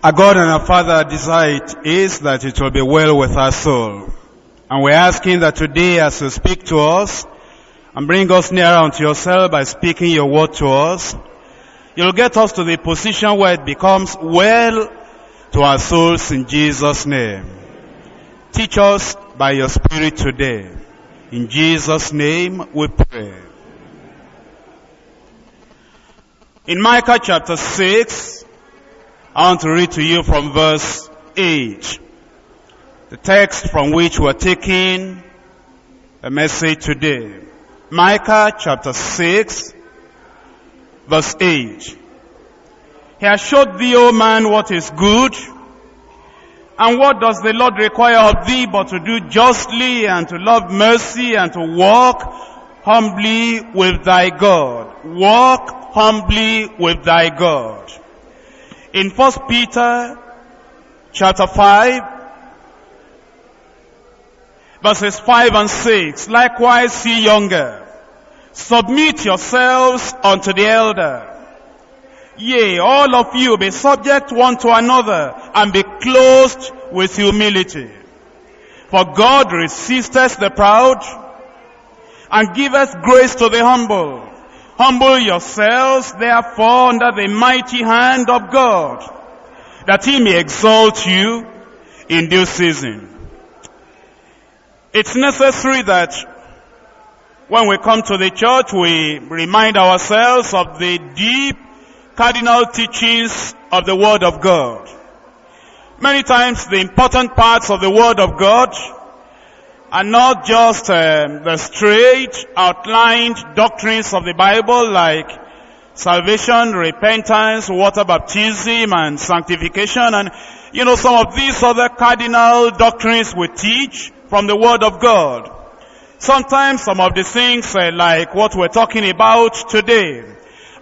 Our God and our Father desire is that it will be well with our soul. And we're asking that today as you speak to us and bring us nearer unto yourself by speaking your word to us, you'll get us to the position where it becomes well to our souls in Jesus' name. Teach us by your Spirit today. In Jesus' name we pray. In Micah chapter 6, I want to read to you from verse 8. The text from which we're taking a message today. Micah chapter 6, verse 8. He has showed thee, O man, what is good. And what does the Lord require of thee but to do justly and to love mercy and to walk humbly with thy God. Walk humbly with thy God. In First Peter chapter 5, verses 5 and 6, likewise ye younger, submit yourselves unto the elder. Yea, all of you be subject one to another and be clothed with humility. For God resisteth the proud and giveth grace to the humble. Humble yourselves therefore under the mighty hand of God, that he may exalt you in due season. It's necessary that when we come to the church, we remind ourselves of the deep cardinal teachings of the Word of God. Many times the important parts of the Word of God are not just um, the straight outlined doctrines of the Bible like salvation, repentance, water baptism and sanctification and you know some of these other cardinal doctrines we teach from the Word of God. Sometimes some of the things uh, like what we're talking about today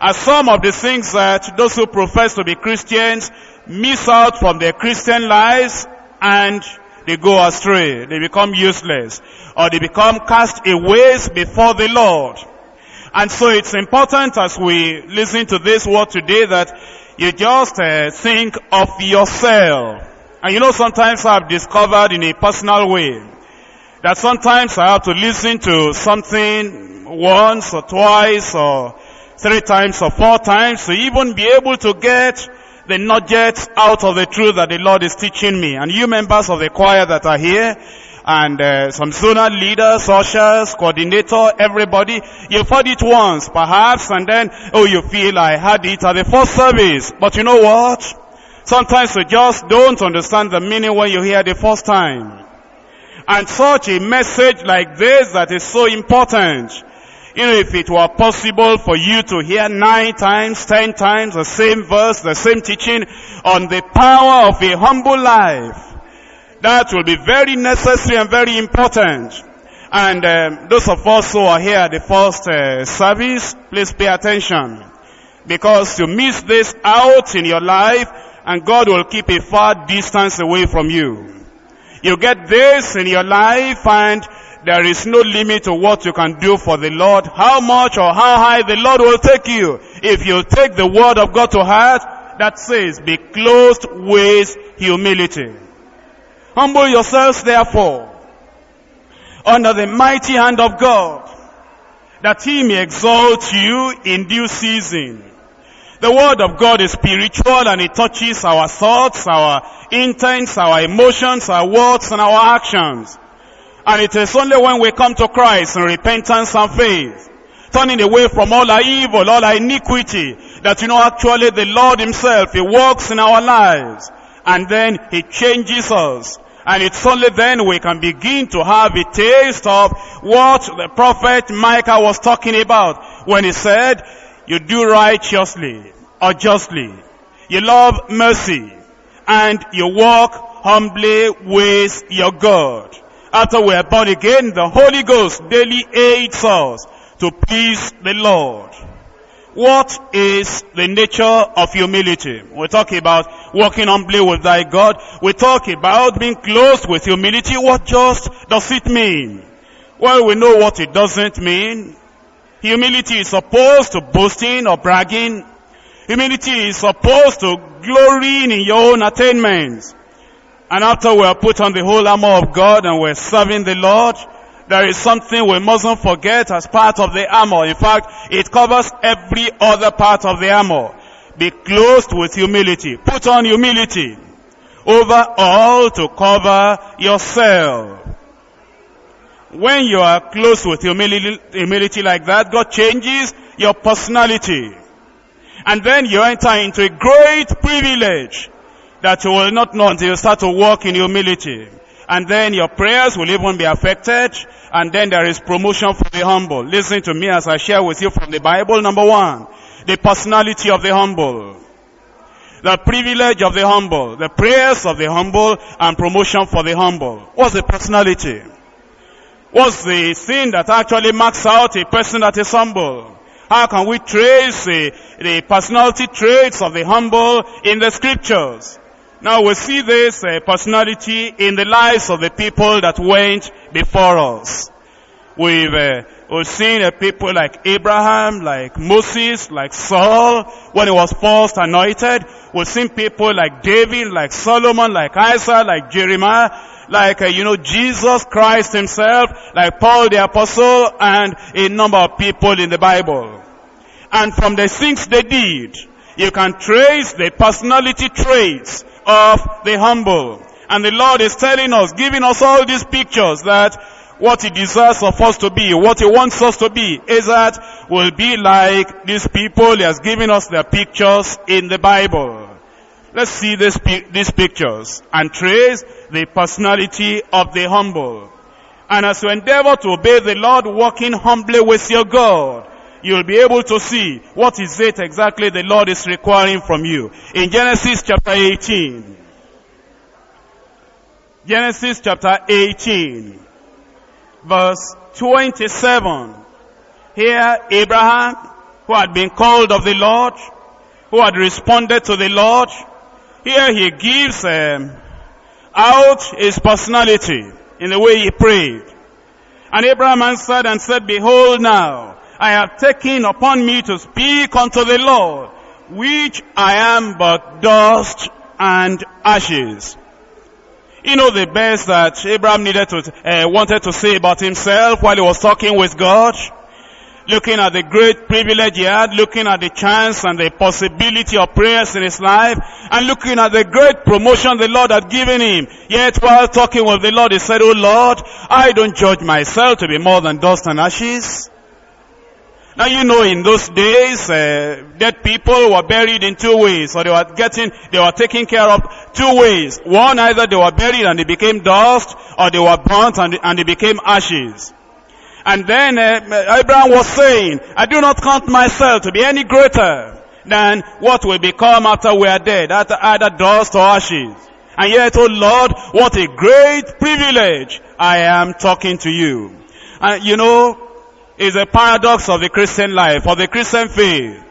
are some of the things that those who profess to be Christians miss out from their Christian lives and they go astray. They become useless. Or they become cast away before the Lord. And so it's important as we listen to this word today that you just uh, think of yourself. And you know sometimes I've discovered in a personal way that sometimes I have to listen to something once or twice or three times or four times to even be able to get the nuggets out of the truth that the Lord is teaching me. And you members of the choir that are here, and uh, some zonal leaders, ushers, coordinator, everybody, you've heard it once, perhaps, and then, oh, you feel I had it at the first service. But you know what? Sometimes you just don't understand the meaning when you hear the first time. And such a message like this that is so important you know, if it were possible for you to hear nine times, ten times the same verse, the same teaching on the power of a humble life, that will be very necessary and very important. And um, those of us who are here at the first uh, service, please pay attention. Because you miss this out in your life, and God will keep a far distance away from you. You get this in your life, and there is no limit to what you can do for the Lord, how much or how high the Lord will take you. If you take the word of God to heart, that says, be clothed with humility. Humble yourselves therefore, under the mighty hand of God, that he may exalt you in due season. The word of God is spiritual and it touches our thoughts, our intents, our emotions, our words and our actions. And it is only when we come to Christ in repentance and faith, turning away from all our evil, all our iniquity, that you know actually the Lord himself, he works in our lives. And then he changes us. And it's only then we can begin to have a taste of what the prophet Micah was talking about when he said, you do righteously or justly. You love mercy and you walk humbly with your God after we are born again, the Holy Ghost daily aids us to please the Lord. What is the nature of humility? We talk about walking humbly with thy God. We talk about being close with humility. What just does it mean? Well, we know what it doesn't mean. Humility is opposed to boasting or bragging. Humility is supposed to glorying in your own attainments. And after we are put on the whole armor of God and we're serving the Lord, there is something we mustn't forget as part of the armor. In fact, it covers every other part of the armor. Be clothed with humility. Put on humility. Over all to cover yourself. When you are clothed with humility, humility like that, God changes your personality. And then you enter into a great privilege that you will not know until you start to walk in humility. And then your prayers will even be affected. And then there is promotion for the humble. Listen to me as I share with you from the Bible. Number one, the personality of the humble. The privilege of the humble. The prayers of the humble and promotion for the humble. What's the personality? What's the thing that actually marks out a person that is humble? How can we trace the, the personality traits of the humble in the scriptures? Now we see this uh, personality in the lives of the people that went before us. We've, uh, we've seen uh, people like Abraham, like Moses, like Saul, when he was first anointed. We've seen people like David, like Solomon, like Isaiah, like Jeremiah, like, uh, you know, Jesus Christ himself, like Paul the apostle, and a number of people in the Bible. And from the things they did, you can trace the personality traits of the humble. And the Lord is telling us, giving us all these pictures that what He desires of us to be, what He wants us to be, is that we'll be like these people He has given us their pictures in the Bible. Let's see this, these pictures and trace the personality of the humble. And as you endeavor to obey the Lord, walking humbly with your God, you'll be able to see what is it exactly the Lord is requiring from you. In Genesis chapter 18, Genesis chapter 18, verse 27. Here Abraham, who had been called of the Lord, who had responded to the Lord, here he gives um, out his personality in the way he prayed. And Abraham answered and said, Behold now, I have taken upon me to speak unto the Lord, which I am but dust and ashes. You know the best that Abraham needed to, uh, wanted to say about himself while he was talking with God? looking at the great privilege he had, looking at the chance and the possibility of prayers in his life, and looking at the great promotion the Lord had given him. Yet while talking with the Lord, he said, Oh Lord, I don't judge myself to be more than dust and ashes. Now you know in those days, uh, dead people were buried in two ways, or they were getting, they were taken care of two ways. One, either they were buried and they became dust, or they were burnt and, and they became ashes. And then uh, Abraham was saying, I do not count myself to be any greater than what will become after we are dead, after either dust or ashes. And yet, oh Lord, what a great privilege I am talking to you. And you know, it's a paradox of the Christian life, of the Christian faith.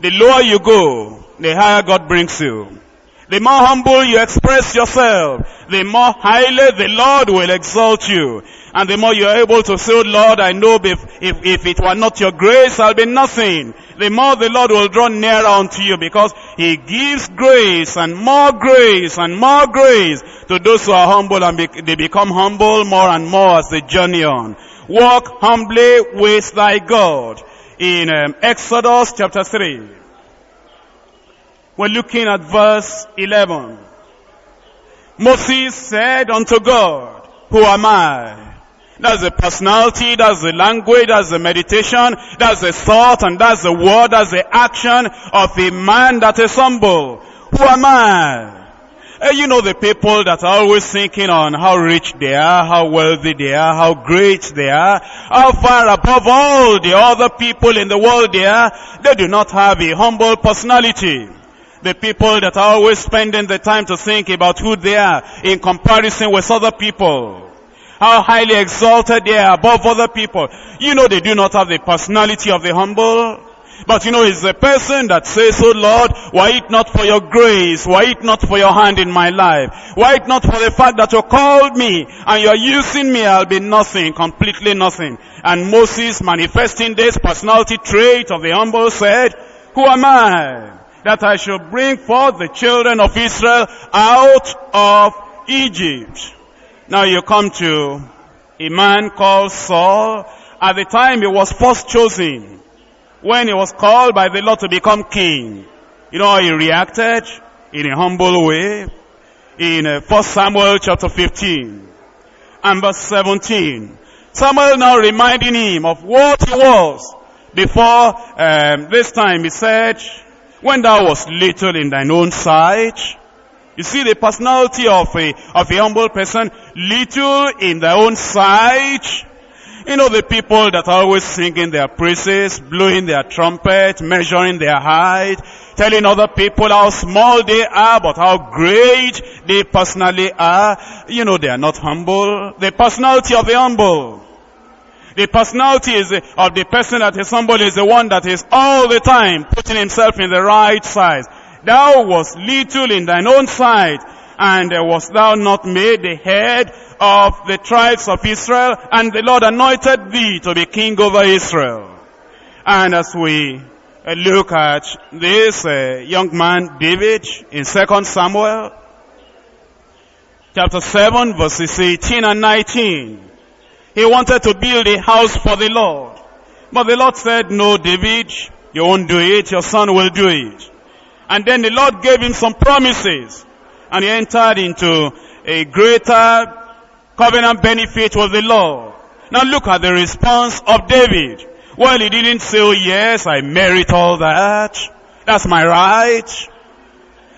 The lower you go, the higher God brings you. The more humble you express yourself, the more highly the Lord will exalt you. And the more you're able to say, oh Lord, I know if, if, if it were not your grace, I'll be nothing. The more the Lord will draw nearer unto you because He gives grace and more grace and more grace to those who are humble and be, they become humble more and more as they journey on. Walk humbly with thy God. In um, Exodus chapter 3. We're looking at verse 11. Moses said unto God, Who am I? That's the personality, that's the language, that's the meditation, that's the thought, and that's the word, that's the action of a man that is humble. Who am I? You know the people that are always thinking on how rich they are, how wealthy they are, how great they are, how far above all the other people in the world they are, they do not have a humble personality. The people that are always spending the time to think about who they are in comparison with other people how highly exalted they are above other people. You know they do not have the personality of the humble. But you know, it's the person that says, Oh Lord, why it not for your grace? Why it not for your hand in my life? Why it not for the fact that you called me and you're using me, I'll be nothing, completely nothing. And Moses manifesting this personality trait of the humble said, Who am I that I should bring forth the children of Israel out of Egypt? Now you come to a man called Saul. At the time he was first chosen, when he was called by the Lord to become king. You know he reacted? In a humble way. In uh, 1 Samuel chapter 15 and verse 17. Samuel now reminding him of what he was before um, this time. He said, when thou was little in thine own sight, you see the personality of a, of a humble person, little in their own sight. You know the people that are always singing their praises, blowing their trumpet, measuring their height, telling other people how small they are, but how great they personally are. You know they are not humble. The personality of the humble. The personality is of the person that is humble is the one that is all the time putting himself in the right size. Thou was little in thine own sight, and was thou not made the head of the tribes of Israel, and the Lord anointed thee to be king over Israel. And as we uh, look at this uh, young man, David, in 2 Samuel, chapter 7, verses 18 and 19, he wanted to build a house for the Lord. But the Lord said, no, David, you won't do it, your son will do it. And then the Lord gave him some promises. And he entered into a greater covenant benefit with the Lord. Now look at the response of David. Well, he didn't say, oh yes, I merit all that. That's my right.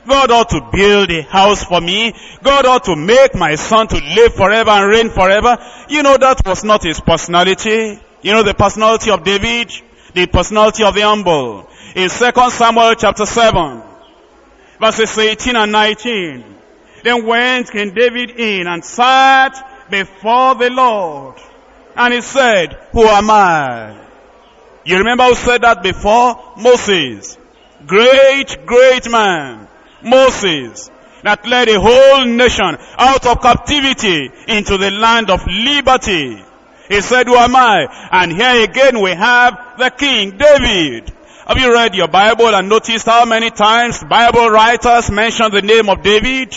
God ought to build a house for me. God ought to make my son to live forever and reign forever. You know, that was not his personality. You know the personality of David? The personality of the humble in 2 Samuel chapter 7, verses 18 and 19. Then went King David in and sat before the Lord. And he said, Who am I? You remember who said that before? Moses. Great, great man. Moses. That led a whole nation out of captivity into the land of liberty. He said, who am I? And here again we have the king, David. Have you read your Bible and noticed how many times Bible writers mention the name of David?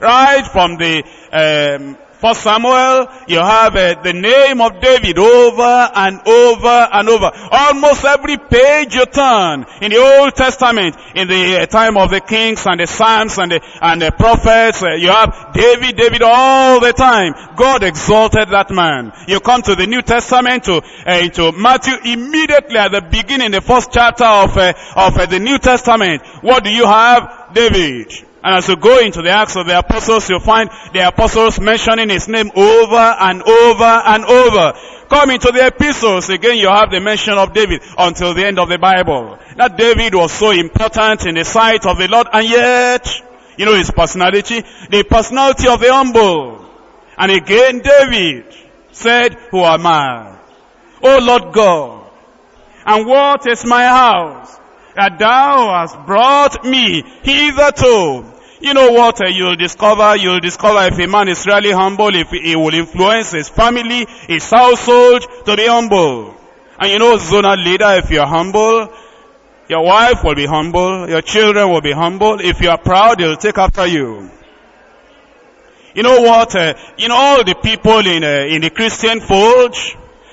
Right from the um, First Samuel, you have uh, the name of David over and over and over. Almost every page you turn in the Old Testament, in the uh, time of the kings and the Psalms and the, and the prophets, uh, you have David, David all the time. God exalted that man. You come to the New Testament, to, uh, to Matthew, immediately at the beginning, the first chapter of, uh, of uh, the New Testament, what do you have? David. And as you go into the Acts of the Apostles, you'll find the Apostles mentioning his name over and over and over. Come into the epistles, again you have the mention of David until the end of the Bible. That David was so important in the sight of the Lord, and yet, you know his personality, the personality of the humble. And again David said, who am I? O Lord God, and what is my house? That thou hast brought me hitherto. You know what uh, you'll discover? You'll discover if a man is really humble, if he will influence his family, his household to be humble. And you know, zonal leader, if you're humble, your wife will be humble, your children will be humble. If you are proud, they'll take after you. You know what? Uh, you know all the people in uh, in the Christian fold,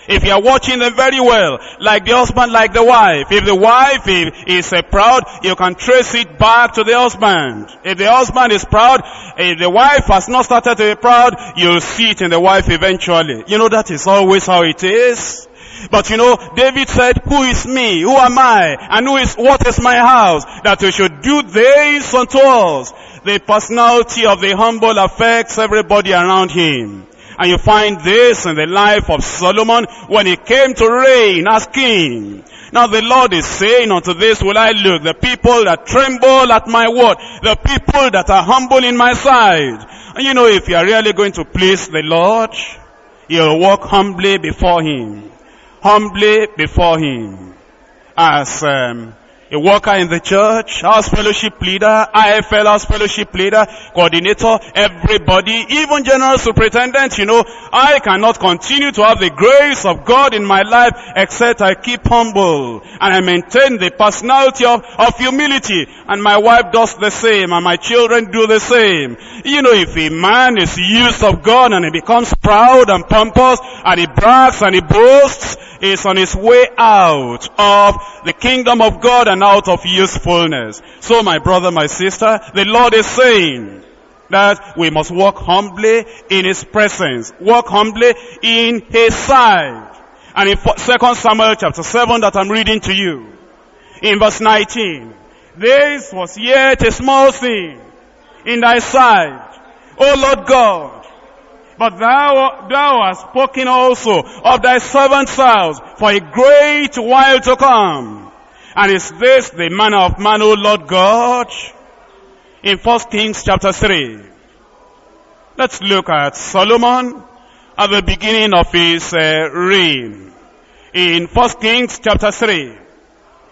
if you are watching them very well, like the husband, like the wife. If the wife is uh, proud, you can trace it back to the husband. If the husband is proud, if the wife has not started to be proud, you'll see it in the wife eventually. You know that is always how it is. But you know, David said, who is me? Who am I? And who is, what is my house? That we should do this unto us. The personality of the humble affects everybody around him. And you find this in the life of Solomon when he came to reign as king. Now the Lord is saying unto this will I look, the people that tremble at my word, the people that are humble in my sight. And you know if you are really going to please the Lord, you'll walk humbly before him. Humbly before him. As um, a worker in the church, house fellowship leader, IFL house fellowship leader, coordinator, everybody, even general superintendent, you know, I cannot continue to have the grace of God in my life except I keep humble and I maintain the personality of, of humility and my wife does the same and my children do the same. You know, if a man is used of God and he becomes proud and pompous and he brags and he boasts, he's on his way out of the kingdom of God and out of usefulness. So my brother, my sister, the Lord is saying that we must walk humbly in his presence, walk humbly in his sight. And in 2 Samuel chapter 7 that I'm reading to you, in verse 19, this was yet a small thing in thy sight, O Lord God, but thou, thou hast spoken also of thy servant's house for a great while to come. And is this the manner of man, O Lord God? In 1 Kings chapter 3. Let's look at Solomon at the beginning of his uh, reign. In 1 Kings chapter 3.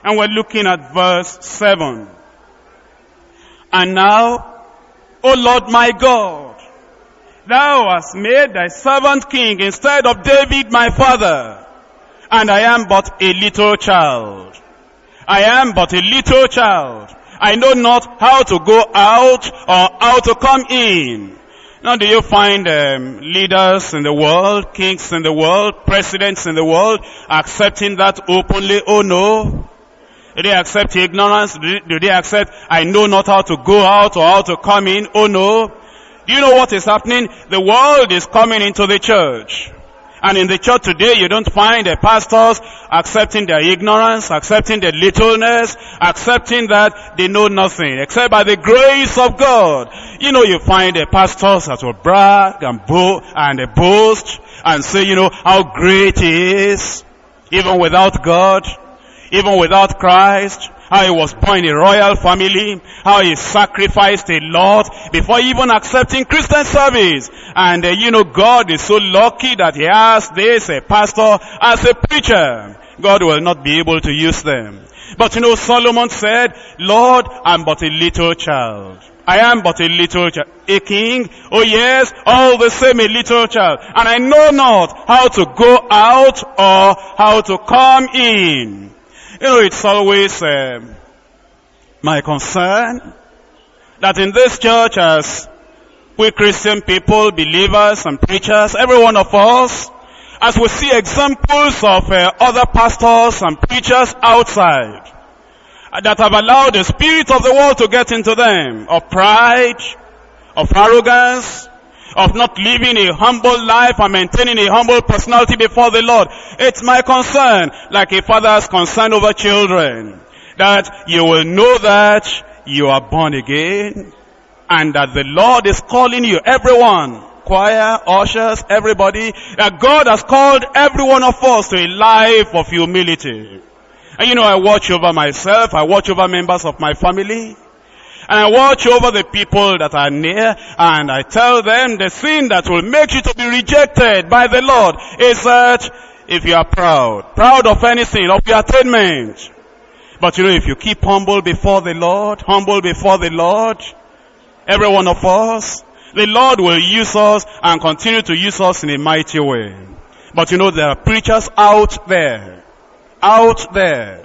And we're looking at verse 7. And now, O Lord my God, Thou hast made thy servant king instead of David my father. And I am but a little child. I am but a little child. I know not how to go out or how to come in. Now do you find um, leaders in the world, kings in the world, presidents in the world accepting that openly? Oh no. Do they accept ignorance? Do they accept I know not how to go out or how to come in? Oh no. Do you know what is happening? The world is coming into the church. And in the church today, you don't find the pastors accepting their ignorance, accepting their littleness, accepting that they know nothing, except by the grace of God. You know, you find the pastors that will brag and, bo and boast and say, you know, how great he is, even without God, even without Christ, how he was born in a royal family, how he sacrificed a lot before even accepting Christian service. And uh, you know, God is so lucky that he has this a pastor as a preacher. God will not be able to use them. But you know, Solomon said, Lord, I'm but a little child. I am but a little child. A king? Oh yes, all the same a little child. And I know not how to go out or how to come in. You know, it's always uh, my concern that in this church as we Christian people, believers and preachers, every one of us, as we see examples of uh, other pastors and preachers outside uh, that have allowed the spirit of the world to get into them, of pride, of arrogance, of not living a humble life and maintaining a humble personality before the Lord. It's my concern, like a father's concern over children, that you will know that you are born again and that the Lord is calling you, everyone, choir, ushers, everybody, that God has called every one of us to a life of humility. And you know, I watch over myself, I watch over members of my family, and I watch over the people that are near and I tell them the sin that will make you to be rejected by the Lord is that if you are proud, proud of anything, of your attainment. But you know, if you keep humble before the Lord, humble before the Lord, every one of us, the Lord will use us and continue to use us in a mighty way. But you know, there are preachers out there, out there,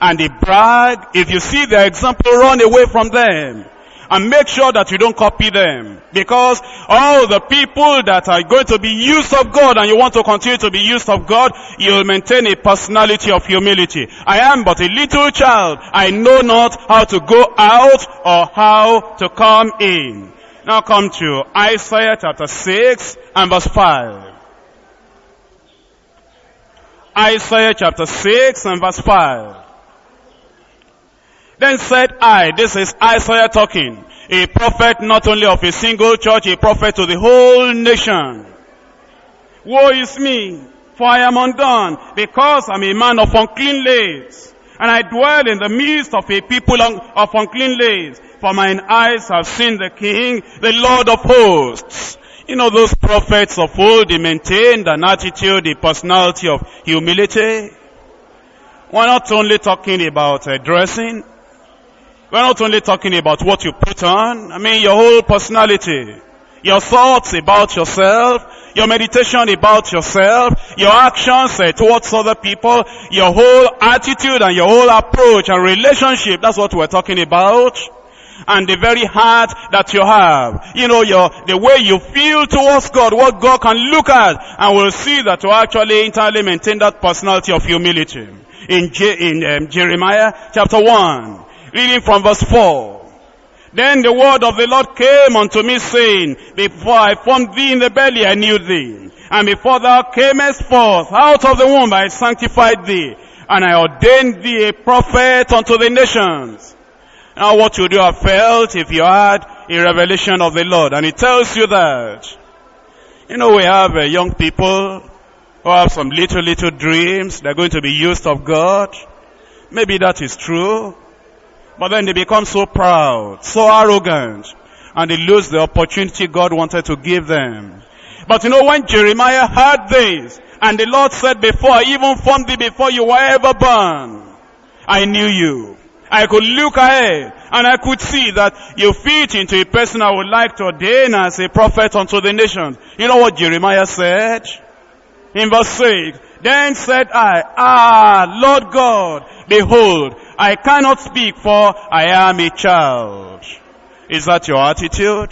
and they brag. If you see their example, run away from them. And make sure that you don't copy them. Because all the people that are going to be used of God and you want to continue to be used of God, you'll maintain a personality of humility. I am but a little child. I know not how to go out or how to come in. Now come to Isaiah chapter 6 and verse 5. Isaiah chapter 6 and verse 5. Then said I, this is Isaiah talking, a prophet not only of a single church, a prophet to the whole nation. Woe is me, for I am undone, because I'm a man of unclean lips, and I dwell in the midst of a people of unclean lips, for mine eyes have seen the King, the Lord of hosts. You know, those prophets of old, they maintained an attitude, a personality of humility. We're not only talking about uh, dressing. We're not only talking about what you put on. I mean, your whole personality. Your thoughts about yourself. Your meditation about yourself. Your actions uh, towards other people. Your whole attitude and your whole approach and relationship. That's what we're talking about and the very heart that you have. You know, your, the way you feel towards God, what God can look at, and will see that you actually entirely maintain that personality of humility. In, Je- in um, Jeremiah chapter 1, reading from verse 4. Then the word of the Lord came unto me saying, Before I formed thee in the belly, I knew thee. And before thou camest forth out of the womb, I sanctified thee. And I ordained thee a prophet unto the nations. Now what would you have felt if you had a revelation of the Lord? And it tells you that. You know, we have uh, young people who have some little, little dreams. They're going to be used of God. Maybe that is true. But then they become so proud, so arrogant, and they lose the opportunity God wanted to give them. But you know, when Jeremiah heard this, and the Lord said, before I even formed thee, before you were ever born, I knew you. I could look ahead and I could see that you fit into a person I would like to ordain as a prophet unto the nations. You know what Jeremiah said? In verse 6, Then said I, Ah, Lord God, behold, I cannot speak for I am a child. Is that your attitude?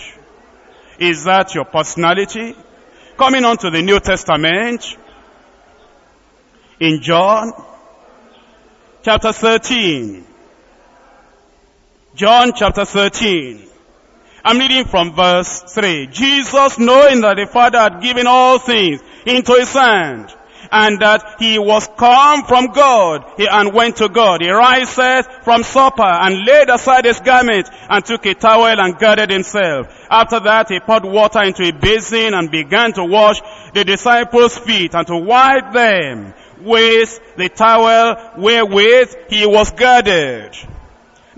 Is that your personality? Coming on to the New Testament, in John, chapter 13, John chapter 13. I'm reading from verse 3. Jesus knowing that the Father had given all things into his hand, and that he was come from God, and went to God. He riseth from supper, and laid aside his garment, and took a towel, and girded himself. After that, he poured water into a basin, and began to wash the disciples' feet, and to wipe them with the towel wherewith he was girded.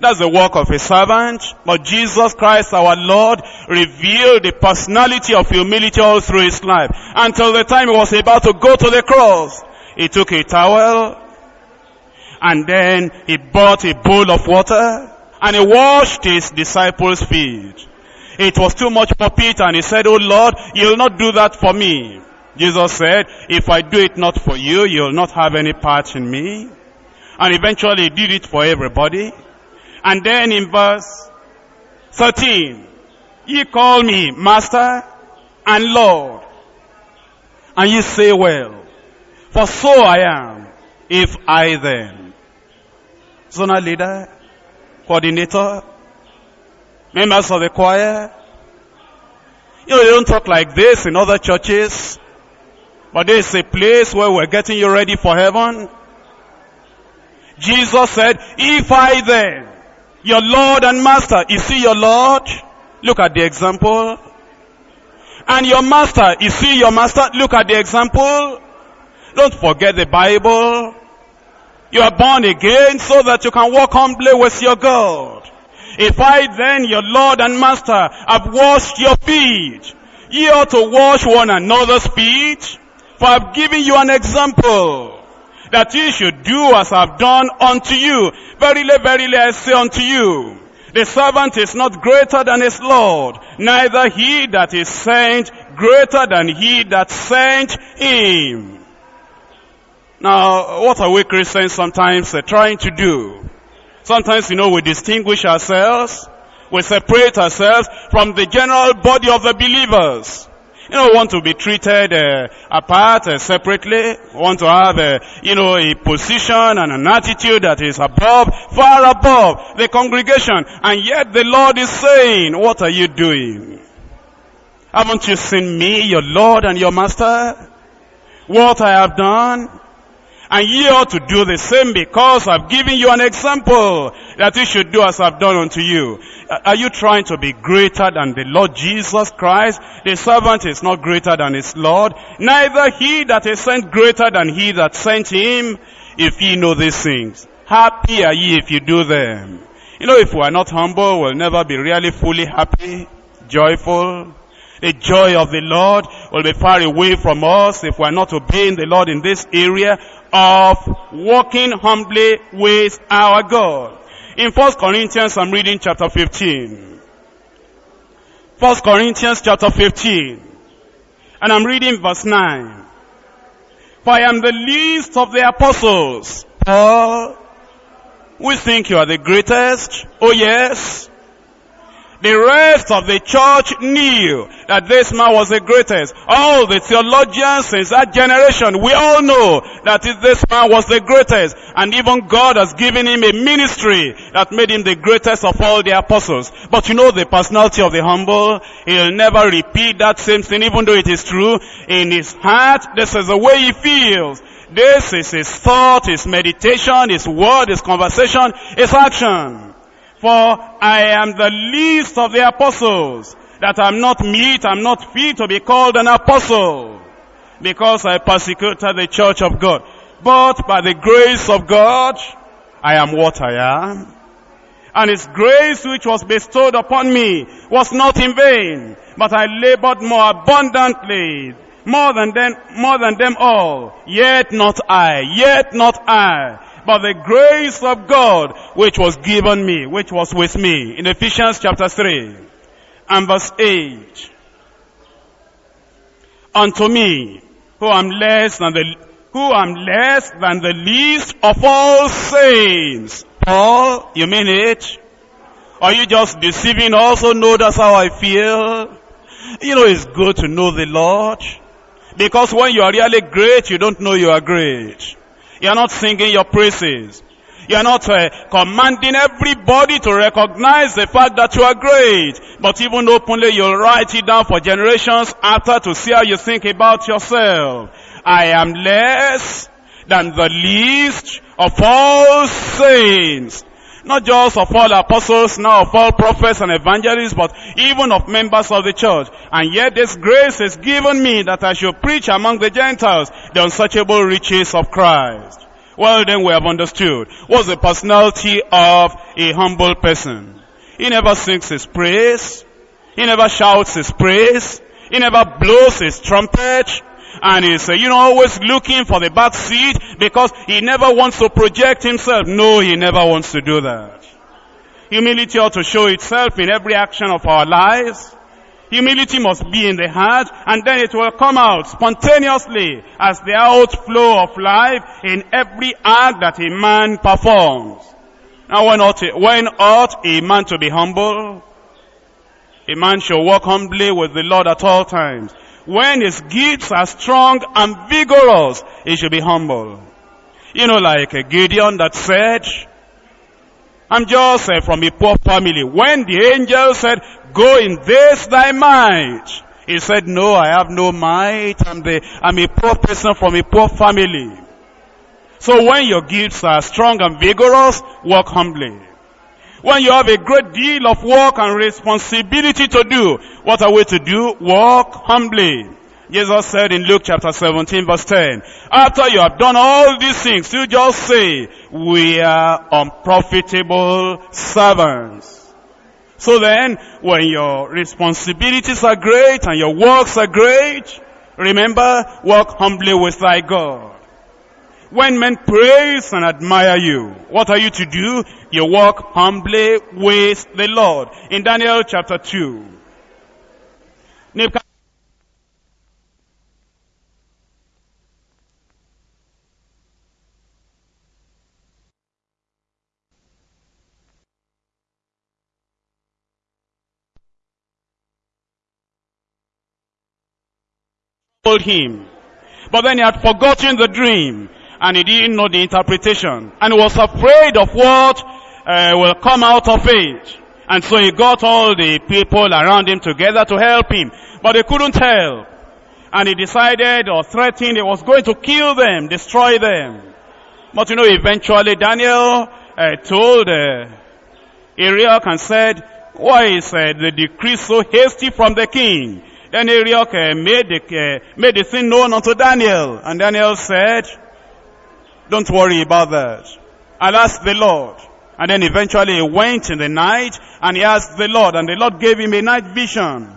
That's the work of a servant. But Jesus Christ our Lord revealed the personality of humility all through his life. Until the time he was about to go to the cross, he took a towel and then he bought a bowl of water and he washed his disciples' feet. It was too much for Peter and he said, Oh Lord, you'll not do that for me. Jesus said, if I do it not for you, you'll not have any part in me. And eventually he did it for everybody. And then in verse 13, ye call me master and Lord. And ye say well, for so I am, if I then. Zonal leader, coordinator, members of the choir. You know, they don't talk like this in other churches. But this is a place where we're getting you ready for heaven. Jesus said, if I then, your Lord and Master. Is he your Lord? Look at the example. And your Master. Is he your Master? Look at the example. Don't forget the Bible. You are born again so that you can walk humbly with your God. If I then, your Lord and Master, have washed your feet, ye ought to wash one another's feet, for I've given you an example that ye should do as I've done unto you. Verily, verily, I say unto you, the servant is not greater than his Lord, neither he that is sent greater than he that sent him. Now, what are we Christians sometimes uh, trying to do? Sometimes, you know, we distinguish ourselves, we separate ourselves from the general body of the believers. You know, want to be treated uh, apart, uh, separately, want to have, uh, you know, a position and an attitude that is above, far above the congregation. And yet the Lord is saying, what are you doing? Haven't you seen me, your Lord and your Master? What I have done? And ye ought to do the same because I've given you an example that you should do as I've done unto you. Are you trying to be greater than the Lord Jesus Christ? The servant is not greater than his Lord. Neither he that is sent greater than he that sent him. If ye know these things, happy are ye if you do them. You know, if we are not humble, we'll never be really fully happy, joyful, the joy of the Lord will be far away from us if we're not obeying the Lord in this area of walking humbly with our God. In 1 Corinthians, I'm reading chapter 15. 1 Corinthians chapter 15. And I'm reading verse 9. For I am the least of the apostles. Paul, we think you are the greatest. Oh yes. The rest of the church knew that this man was the greatest. All the theologians since that generation, we all know that this man was the greatest. And even God has given him a ministry that made him the greatest of all the apostles. But you know the personality of the humble, he'll never repeat that same thing even though it is true. In his heart, this is the way he feels. This is his thought, his meditation, his word, his conversation, his action. For I am the least of the apostles, that I'm not meet, I'm not fit to be called an apostle, because I persecuted the church of God. But by the grace of God, I am what I am. And his grace which was bestowed upon me was not in vain, but I labored more abundantly, more than them, more than them all. Yet not I, yet not I, but the grace of God which was given me, which was with me. In Ephesians chapter 3 and verse 8. Unto me, who am less than the, who am less than the least of all saints. Paul, you mean it? Are you just deceiving also know that's how I feel? You know it's good to know the Lord. Because when you are really great, you don't know you are great. You're not singing your praises. You're not uh, commanding everybody to recognize the fact that you are great. But even openly, you'll write it down for generations after to see how you think about yourself. I am less than the least of all saints. Not just of all apostles, not of all prophets and evangelists, but even of members of the church. And yet this grace is given me that I should preach among the Gentiles the unsearchable riches of Christ. Well then we have understood. What's the personality of a humble person? He never sings his praise. He never shouts his praise. He never blows his trumpet and he's, you know, always looking for the back seat because he never wants to project himself. No, he never wants to do that. Humility ought to show itself in every action of our lives. Humility must be in the heart and then it will come out spontaneously as the outflow of life in every act that a man performs. Now when ought, when ought a man to be humble? A man shall walk humbly with the Lord at all times. When his gifts are strong and vigorous, he should be humble. You know, like a Gideon that said, I'm just uh, from a poor family. When the angel said, go in this thy might, he said, no, I have no might. I'm, the, I'm a poor person from a poor family. So when your gifts are strong and vigorous, walk humbly. When you have a great deal of work and responsibility to do, what are we to do? Walk humbly. Jesus said in Luke chapter 17 verse 10, after you have done all these things, you just say, we are unprofitable servants. So then, when your responsibilities are great and your works are great, remember, walk humbly with thy God. When men praise and admire you, what are you to do? You walk humbly with the Lord. In Daniel chapter 2. told him. But then he had forgotten the dream and he didn't know the interpretation. And he was afraid of what uh, will come out of it. And so he got all the people around him together to help him. But they couldn't help. And he decided or threatened he was going to kill them, destroy them. But you know, eventually Daniel uh, told uh, Arioch and said, why is uh, the decree so hasty from the king? Then Arioch uh, made, the, uh, made the thing known unto Daniel. And Daniel said, don't worry about that. I'll ask the Lord. And then eventually he went in the night and he asked the Lord and the Lord gave him a night vision.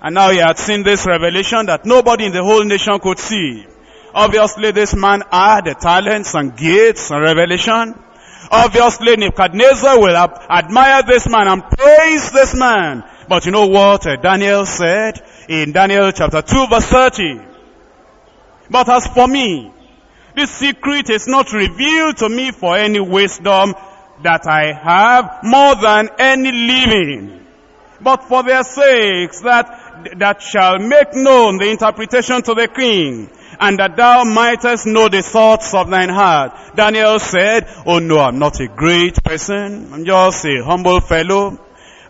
And now he had seen this revelation that nobody in the whole nation could see. obviously this man had the talents and gifts and revelation. Obviously Nebuchadnezzar will admire this man and praise this man. But you know what uh, Daniel said in Daniel chapter 2 verse 30? But as for me, this secret is not revealed to me for any wisdom that I have more than any living, but for their sakes that, that shall make known the interpretation to the king, and that thou mightest know the thoughts of thine heart. Daniel said, oh no, I'm not a great person. I'm just a humble fellow.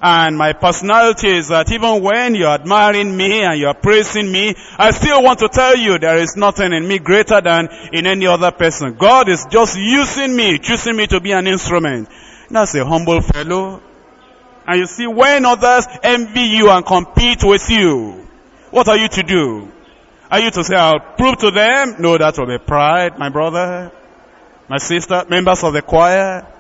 And my personality is that even when you're admiring me and you're praising me, I still want to tell you there is nothing in me greater than in any other person. God is just using me, choosing me to be an instrument. That's a humble fellow. And you see, when others envy you and compete with you, what are you to do? Are you to say, I'll prove to them? No, that will be pride, my brother, my sister, members of the choir.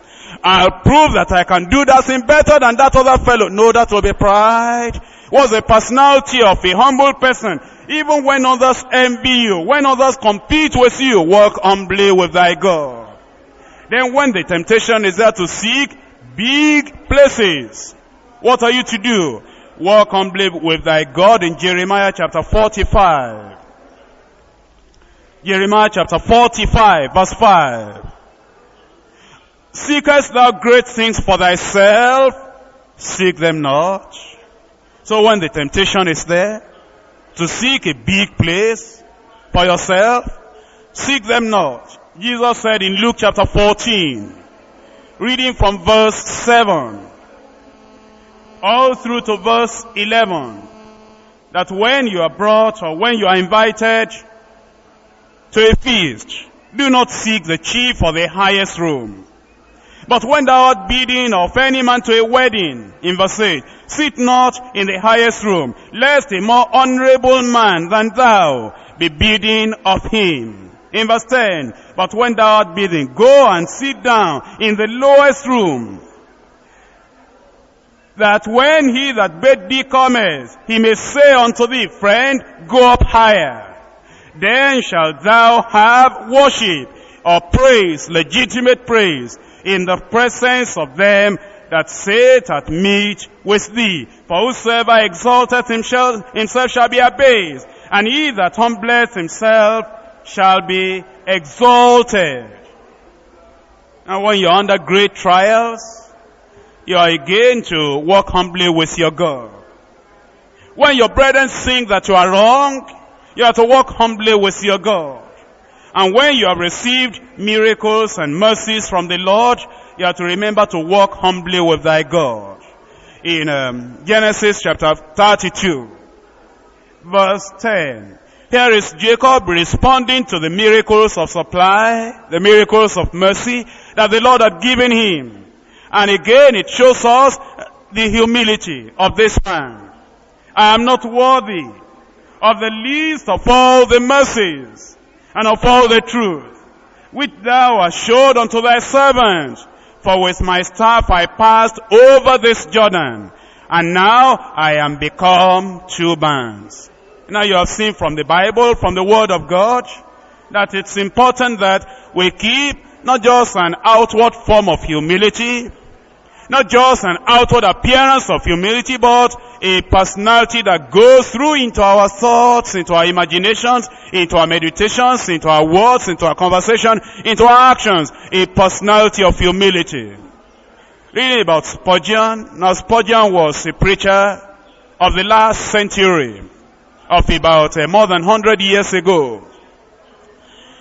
I'll prove that I can do that thing better than that other fellow. No, that will be pride. What's the personality of a humble person? Even when others envy you, when others compete with you, walk humbly with thy God. Then when the temptation is there to seek big places, what are you to do? Walk humbly with thy God in Jeremiah chapter 45. Jeremiah chapter 45 verse 5. Seekest thou great things for thyself? Seek them not. So when the temptation is there, to seek a big place for yourself, seek them not. Jesus said in Luke chapter 14, reading from verse 7, all through to verse 11, that when you are brought or when you are invited to a feast, do not seek the chief or the highest room but when thou art bidding of any man to a wedding, in verse 8, sit not in the highest room, lest a more honorable man than thou be bidding of him. In verse 10, but when thou art bidding, go and sit down in the lowest room, that when he that bid thee cometh, he may say unto thee, friend, go up higher. Then shalt thou have worship or praise, legitimate praise, in the presence of them that sit at meat with thee. For whosoever exalteth himself, himself shall be abased, and he that humbleth himself shall be exalted. And when you're under great trials, you are again to walk humbly with your God. When your brethren think that you are wrong, you are to walk humbly with your God. And when you have received miracles and mercies from the Lord, you have to remember to walk humbly with thy God. In um, Genesis chapter 32, verse 10, here is Jacob responding to the miracles of supply, the miracles of mercy that the Lord had given him. And again it shows us the humility of this man. I am not worthy of the least of all the mercies and of all the truth, which thou hast showed unto thy servant. For with my staff I passed over this Jordan, and now I am become two bands. Now you have seen from the Bible, from the Word of God, that it's important that we keep not just an outward form of humility, not just an outward appearance of humility, but a personality that goes through into our thoughts, into our imaginations, into our meditations, into our words, into our conversation, into our actions. A personality of humility. Reading about Spurgeon. Now Spurgeon was a preacher of the last century, of about uh, more than 100 years ago.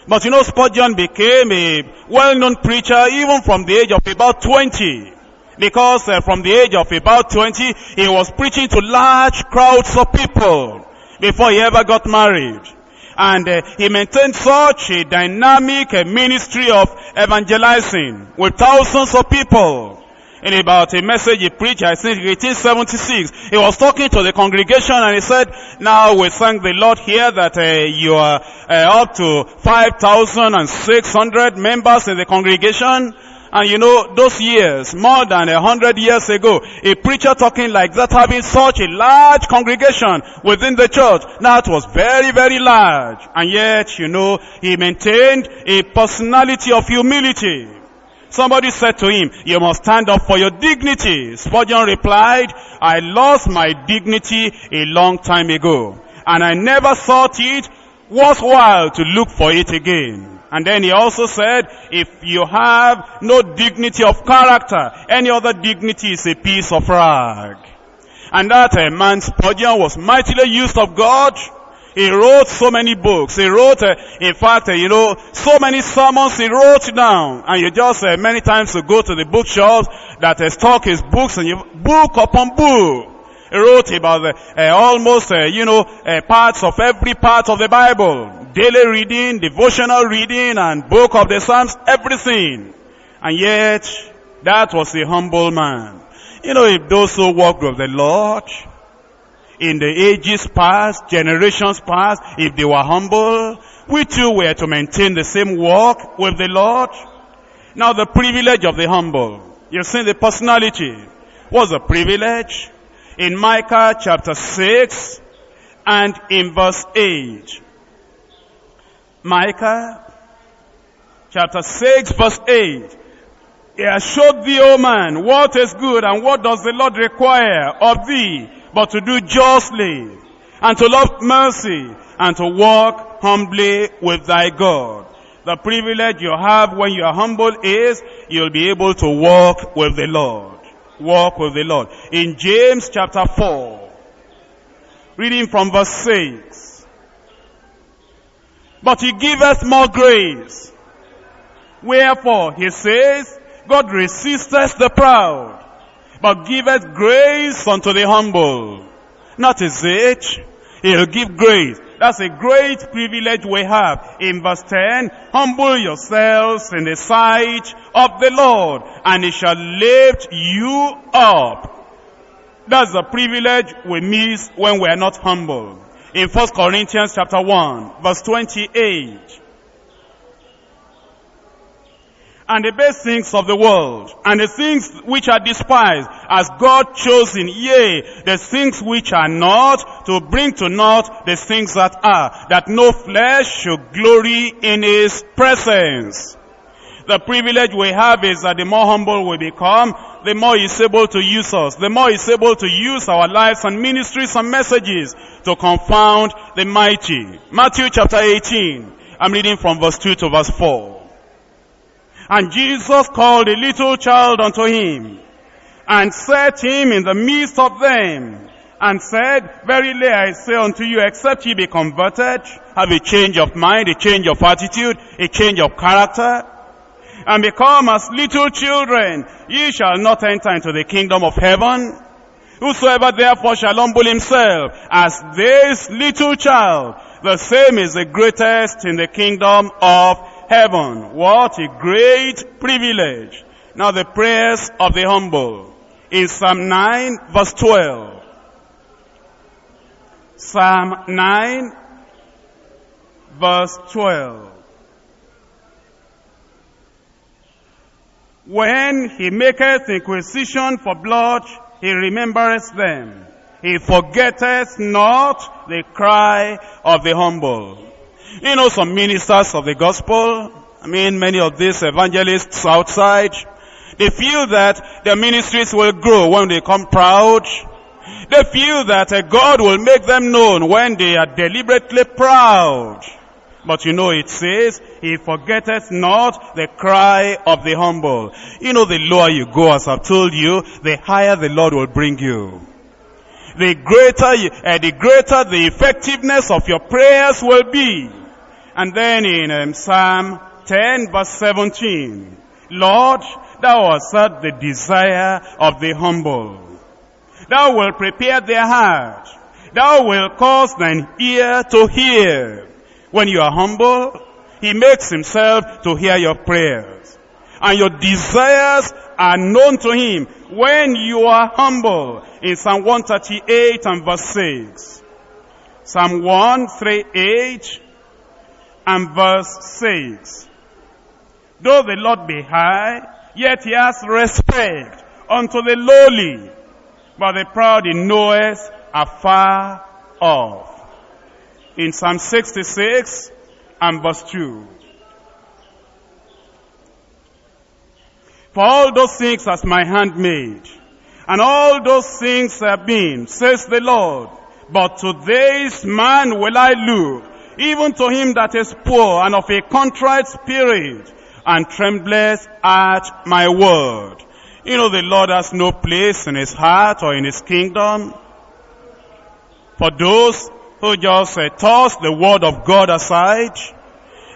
But you know, Spurgeon became a well-known preacher even from the age of about 20 because uh, from the age of about 20, he was preaching to large crowds of people before he ever got married. And uh, he maintained such a dynamic uh, ministry of evangelizing with thousands of people. In about a message he preached, I think 1876, he was talking to the congregation and he said, now we thank the Lord here that uh, you are uh, up to 5,600 members in the congregation And you know, those years, more than a hundred years ago, a preacher talking like that, having such a large congregation within the church, that was very, very large. And yet, you know, he maintained a personality of humility. Somebody said to him, you must stand up for your dignity. Spurgeon replied, I lost my dignity a long time ago. And I never thought it worthwhile to look for it again. And then he also said, if you have no dignity of character, any other dignity is a piece of rag. And that uh, man Spurgeon was mightily used of God. He wrote so many books. He wrote, uh, in fact, uh, you know, so many sermons he wrote down. And you just uh, many times to go to the bookshops that uh, stock his books and you book upon book. Wrote about uh, almost, uh, you know, uh, parts of every part of the Bible. Daily reading, devotional reading, and book of the Psalms, everything. And yet, that was a humble man. You know, if those who walked with the Lord, in the ages past, generations past, if they were humble, we too were to maintain the same walk with the Lord. Now the privilege of the humble. You've seen the personality. What's the privilege? In Micah chapter 6 and in verse 8. Micah chapter 6 verse 8. He has showed thee, O man, what is good and what does the Lord require of thee, but to do justly and to love mercy and to walk humbly with thy God. The privilege you have when you are humble is you'll be able to walk with the Lord walk with the Lord. In James chapter 4, reading from verse 6. But he giveth more grace. Wherefore, he says, God resisteth the proud, but giveth grace unto the humble. Not is it? He'll give grace. That's a great privilege we have. In verse 10, humble yourselves in the sight of the Lord, and he shall lift you up. That's a privilege we miss when we are not humble. In 1 Corinthians chapter 1, verse 28, and the best things of the world, and the things which are despised, as God chosen, yea, the things which are not, to bring to naught the things that are, that no flesh should glory in his presence. The privilege we have is that the more humble we become, the more he's able to use us, the more he's able to use our lives and ministries and messages to confound the mighty. Matthew chapter 18, I'm reading from verse 2 to verse 4. And Jesus called a little child unto him, and set him in the midst of them, and said, Verily I say unto you, except ye be converted, have a change of mind, a change of attitude, a change of character, and become as little children, ye shall not enter into the kingdom of heaven. Whosoever therefore shall humble himself as this little child, the same is the greatest in the kingdom of heaven. What a great privilege. Now the prayers of the humble. In Psalm 9 verse 12. Psalm 9 verse 12. When he maketh inquisition for blood, he remembereth them. He forgetteth not the cry of the humble. You know, some ministers of the gospel, I mean, many of these evangelists outside, they feel that their ministries will grow when they come proud. They feel that uh, God will make them known when they are deliberately proud. But you know it says, He forgetteth not the cry of the humble. You know the lower you go, as I've told you, the higher the Lord will bring you. The greater, uh, the greater the effectiveness of your prayers will be. And then in um, Psalm 10 verse 17, Lord, thou hast the desire of the humble. Thou wilt prepare their heart. Thou wilt cause thine ear to hear. When you are humble, he makes himself to hear your prayers. And your desires are known to him when you are humble. In Psalm 138 and verse 6. Psalm 138 and verse 6. Though the Lord be high Yet he has respect unto the lowly, but the proud he knoweth afar off. In Psalm 66 and verse 2. For all those things as my hand made, and all those things have been, says the Lord. But to this man will I look, even to him that is poor and of a contrite spirit, and trembleth at my word. You know the Lord has no place in his heart or in his kingdom. For those who just uh, toss the word of God aside,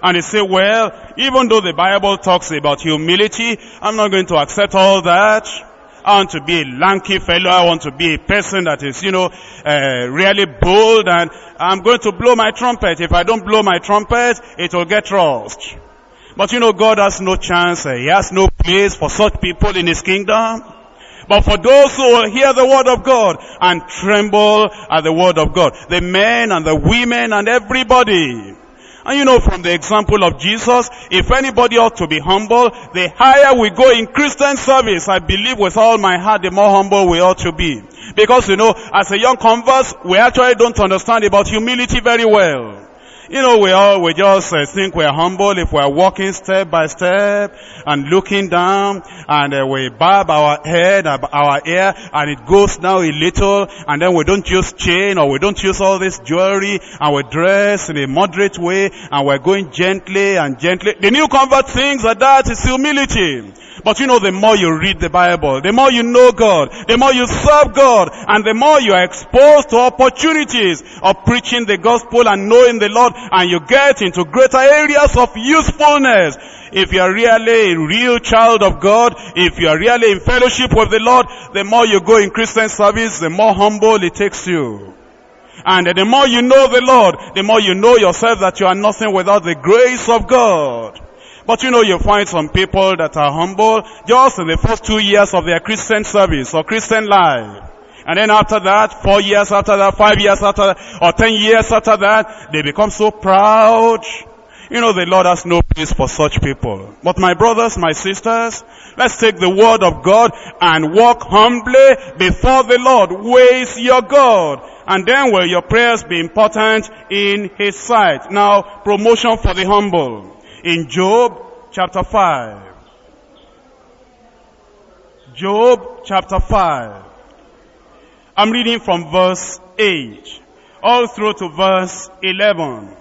and they say, well, even though the Bible talks about humility, I'm not going to accept all that. I want to be a lanky fellow. I want to be a person that is, you know, uh, really bold and I'm going to blow my trumpet. If I don't blow my trumpet, it will get lost. But you know, God has no chance. He has no place for such people in His kingdom. But for those who will hear the word of God and tremble at the word of God, the men and the women and everybody, and you know from the example of Jesus, if anybody ought to be humble, the higher we go in Christian service, I believe with all my heart, the more humble we ought to be. Because you know, as a young converse, we actually don't understand about humility very well. You know, we all, we just uh, think we're humble if we're walking step by step and looking down and uh, we bob our head, our ear and it goes down a little and then we don't use chain or we don't use all this jewelry and we dress in a moderate way and we're going gently and gently. The new convert thinks that that is humility. But you know, the more you read the Bible, the more you know God, the more you serve God, and the more you are exposed to opportunities of preaching the gospel and knowing the Lord, and you get into greater areas of usefulness. If you are really a real child of God, if you are really in fellowship with the Lord, the more you go in Christian service, the more humble it takes you. And the more you know the Lord, the more you know yourself that you are nothing without the grace of God. But you know, you find some people that are humble just in the first two years of their Christian service or Christian life. And then after that, four years after that, five years after that, or ten years after that, they become so proud. You know, the Lord has no place for such people. But my brothers, my sisters, let's take the word of God and walk humbly before the Lord. Ways your God. And then will your prayers be important in His sight. Now, promotion for the humble in Job chapter 5. Job chapter 5. I'm reading from verse 8 all through to verse 11.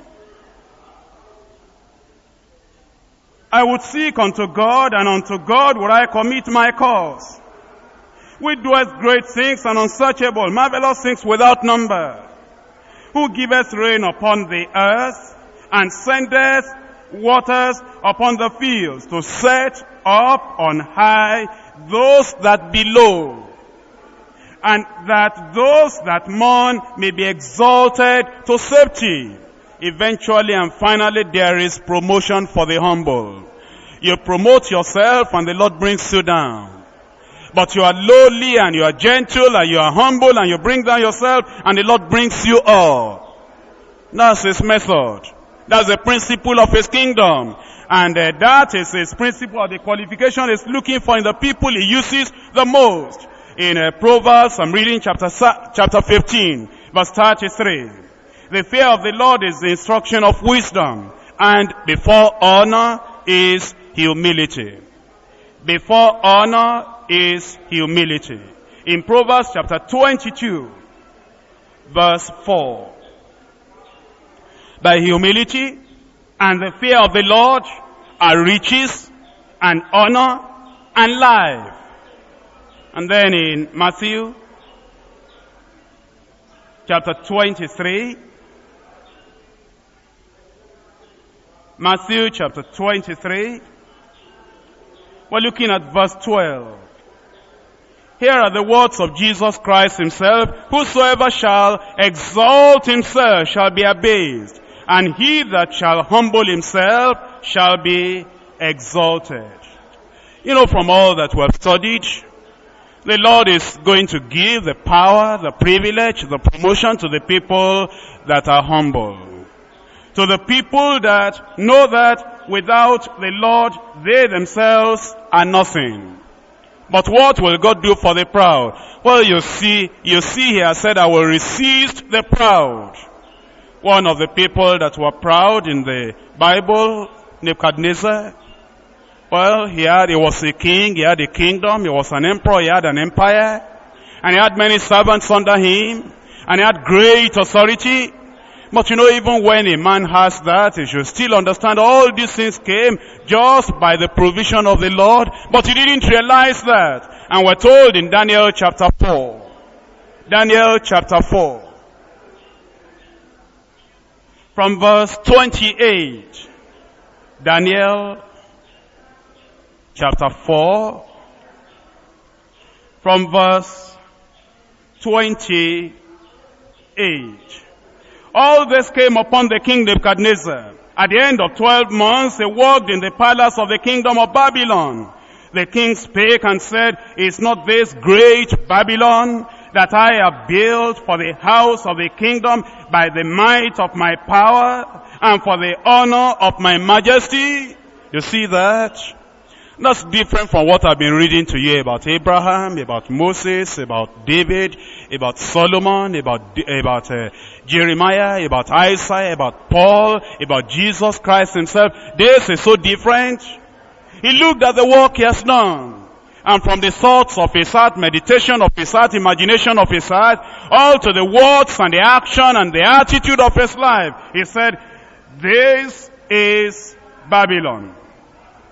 I would seek unto God and unto God would I commit my cause. Who doeth great things and unsearchable, marvelous things without number. Who giveth rain upon the earth and sendeth waters upon the fields to set up on high those that below and that those that mourn may be exalted to safety. Eventually and finally there is promotion for the humble. You promote yourself and the Lord brings you down. But you are lowly and you are gentle and you are humble and you bring down yourself and the Lord brings you up. That's his method. That's the principle of his kingdom. And uh, that is his principle or the qualification is looking for in the people he uses the most. In uh, Proverbs, I'm reading chapter, chapter 15, verse 33. The fear of the Lord is the instruction of wisdom, and before honor is humility. Before honor is humility. In Proverbs chapter 22, verse 4 by humility and the fear of the Lord are riches and honor and life. And then in Matthew chapter 23, Matthew chapter 23, we're looking at verse 12. Here are the words of Jesus Christ himself, whosoever shall exalt himself shall be abased, and he that shall humble himself shall be exalted. You know, from all that we have studied, the Lord is going to give the power, the privilege, the promotion to the people that are humble. To the people that know that without the Lord, they themselves are nothing. But what will God do for the proud? Well, you see, you see here said, I will resist the proud. One of the people that were proud in the Bible, Nebuchadnezzar, well, he had, he was a king, he had a kingdom, he was an emperor, he had an empire, and he had many servants under him, and he had great authority. But you know, even when a man has that, he should still understand all these things came just by the provision of the Lord, but he didn't realize that. And we're told in Daniel chapter 4, Daniel chapter 4, from verse 28, Daniel chapter 4, from verse 28. All this came upon the king Nebuchadnezzar. At the end of 12 months, he walked in the palace of the kingdom of Babylon. The king spake and said, Is not this great Babylon that I have built for the house of the kingdom by the might of my power and for the honor of my majesty? You see that? That's different from what I've been reading to you about Abraham, about Moses, about David, about Solomon, about, about uh, Jeremiah, about Isaiah, about Paul, about Jesus Christ himself. This is so different. He looked at the work he has done. And from the thoughts of his heart, meditation of his heart, imagination of his heart, all to the words and the action and the attitude of his life, he said, this is Babylon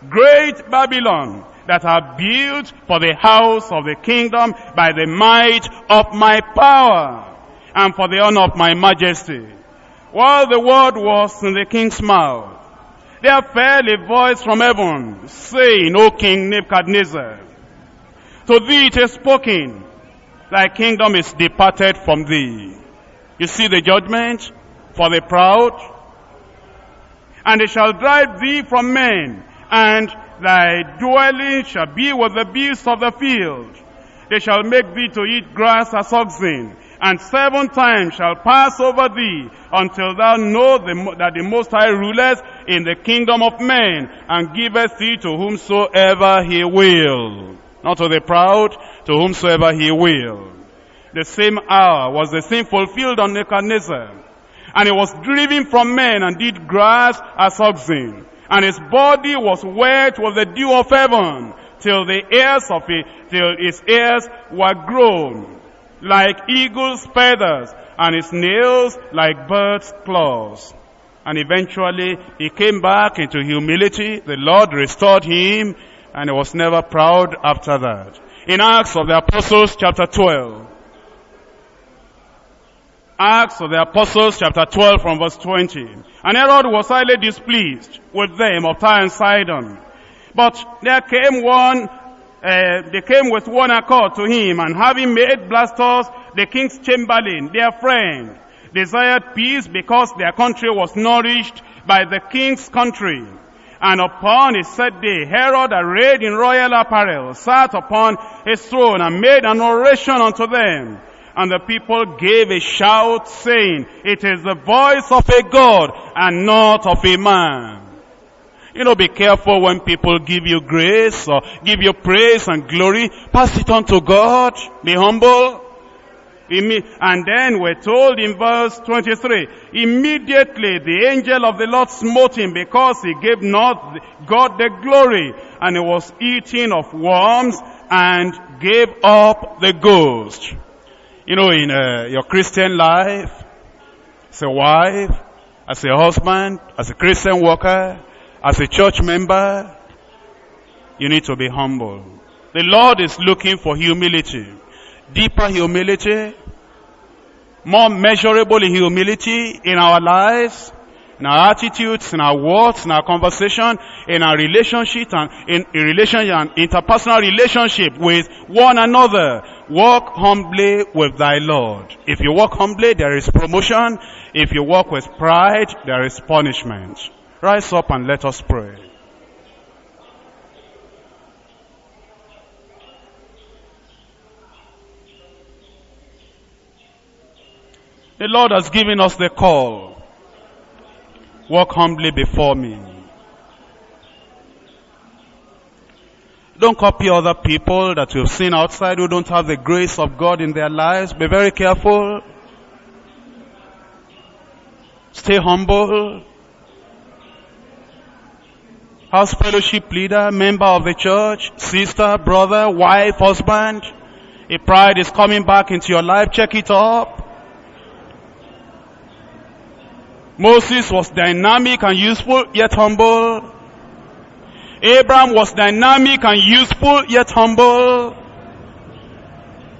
great Babylon that are built for the house of the kingdom by the might of my power and for the honor of my majesty. While the word was in the king's mouth, there fell a voice from heaven saying, O King Nebuchadnezzar, to thee it is spoken, thy kingdom is departed from thee. You see the judgment for the proud? And they shall drive thee from men and thy dwelling shall be with the beasts of the field. They shall make thee to eat grass as oxen, and seven times shall pass over thee until thou know the, that the Most High ruleth in the kingdom of men and giveth thee to whomsoever he will. Not to the proud, to whomsoever he will. The same hour was the same fulfilled on Nebuchadnezzar. And he was driven from men and did grass as oxen and his body was wet with the dew of heaven till the ears of it, till his ears were grown like eagle's feathers and his nails like bird's claws. And eventually he came back into humility. The Lord restored him and he was never proud after that. In Acts of the Apostles chapter 12, Acts of the Apostles chapter 12 from verse 20. And Herod was highly displeased with them of Tyre and Sidon. But there came one, uh, they came with one accord to him, and having made Blastus the king's chamberlain, their friend, desired peace because their country was nourished by the king's country. And upon his set day, Herod, arrayed in royal apparel, sat upon his throne and made an oration unto them. And the people gave a shout saying, it is the voice of a God and not of a man. You know, be careful when people give you grace or give you praise and glory. Pass it on to God. Be humble. And then we're told in verse 23, immediately the angel of the Lord smote him because he gave not God the glory and he was eating of worms and gave up the ghost. You know, in uh, your Christian life, as a wife, as a husband, as a Christian worker, as a church member, you need to be humble. The Lord is looking for humility. Deeper humility, more measurable humility in our lives, in our attitudes, in our words, in our conversation, in our relationship and in, in relationship and interpersonal relationship with one another. Walk humbly with thy Lord. If you walk humbly, there is promotion. If you walk with pride, there is punishment. Rise up and let us pray. The Lord has given us the call. Walk humbly before me. Don't copy other people that you've seen outside who don't have the grace of God in their lives. Be very careful. Stay humble. House fellowship leader, member of the church, sister, brother, wife, husband. If pride is coming back into your life, check it up. Moses was dynamic and useful, yet humble. Abraham was dynamic and useful, yet humble.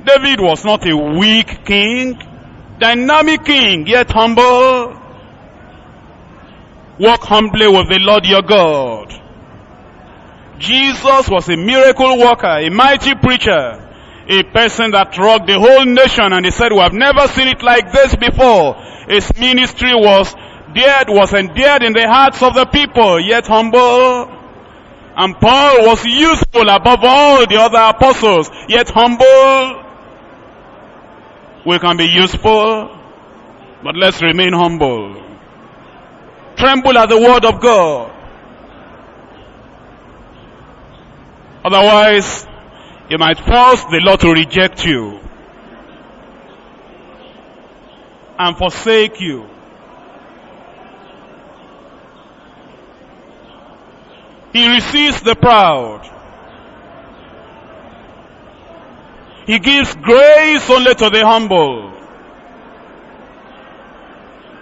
David was not a weak king, dynamic king, yet humble. Walk humbly with the Lord your God. Jesus was a miracle worker, a mighty preacher, a person that rocked the whole nation and he said, we have never seen it like this before. His ministry was dead, was endeared in the hearts of the people, yet humble. And Paul was useful above all the other apostles, yet humble. We can be useful, but let's remain humble. Tremble at the word of God. Otherwise, you might force the Lord to reject you and forsake you. He receives the proud. He gives grace only to the humble.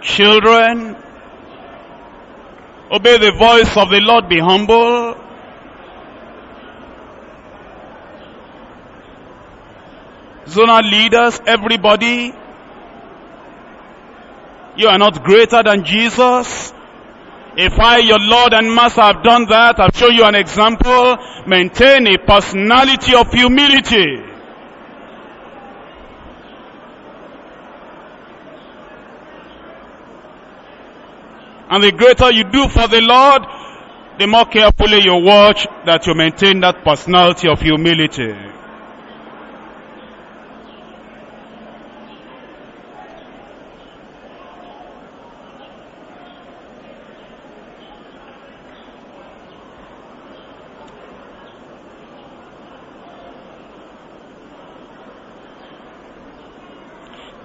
Children, obey the voice of the Lord, be humble. Zonal leaders, everybody, you are not greater than Jesus. If I, your Lord and Master, have done that, I've shown you an example. Maintain a personality of humility. And the greater you do for the Lord, the more carefully you watch that you maintain that personality of humility.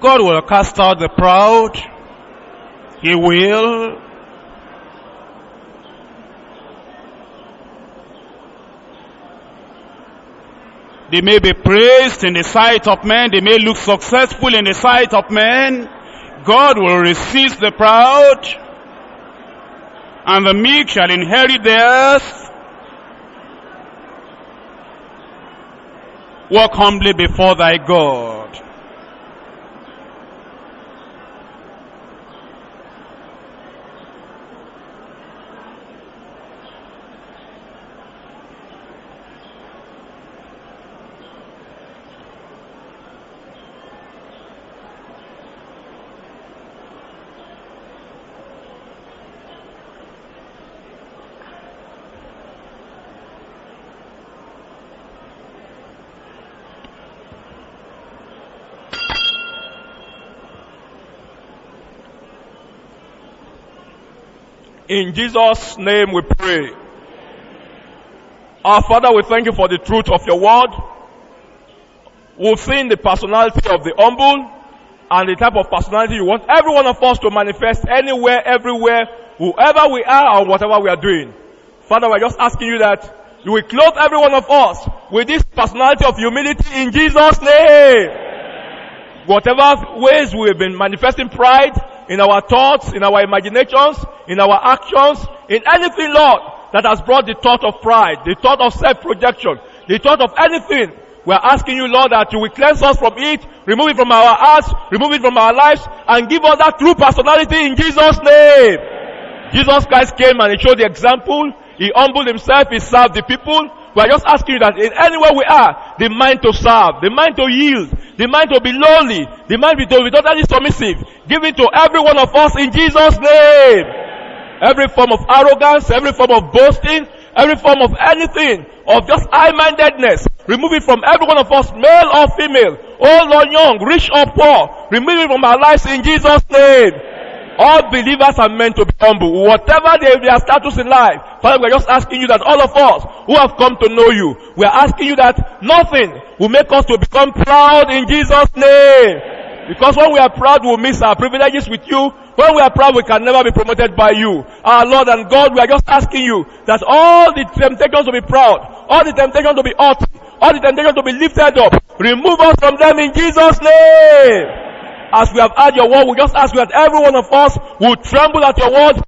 God will cast out the proud. He will. They may be praised in the sight of men. They may look successful in the sight of men. God will resist the proud. And the meek shall inherit the earth. Walk humbly before thy God. In Jesus' name we pray. Our Father, we thank you for the truth of your word. We've seen the personality of the humble and the type of personality you want every one of us to manifest anywhere, everywhere, whoever we are or whatever we are doing. Father, we're just asking you that you will clothe every one of us with this personality of humility in Jesus' name. Whatever ways we have been manifesting pride, in our thoughts, in our imaginations, in our actions, in anything, Lord, that has brought the thought of pride, the thought of self-projection, the thought of anything. We are asking you, Lord, that you will cleanse us from it, remove it from our hearts, remove it from our lives, and give us that true personality in Jesus' name. Jesus Christ came and he showed the example. He humbled himself, he served the people. We are just asking you that in anywhere we are, the mind to serve, the mind to yield, the mind to be lowly, the mind to be totally submissive. Give it to every one of us in Jesus' name. Every form of arrogance, every form of boasting, every form of anything, of just high-mindedness, remove it from every one of us, male or female, old or young, rich or poor. Remove it from our lives in Jesus' name. All believers are meant to be humble. Whatever they, their status in life. Father, we're just asking you that all of us who have come to know you, we're asking you that nothing will make us to become proud in Jesus' name. Because when we are proud, we'll miss our privileges with you. When we are proud, we can never be promoted by you. Our Lord and God, we are just asking you that all the temptations to be proud, all the temptations to be haughty, all the temptations to be lifted up, remove us from them in Jesus' name. As we have heard your word, we just ask you that every one of us will tremble at your word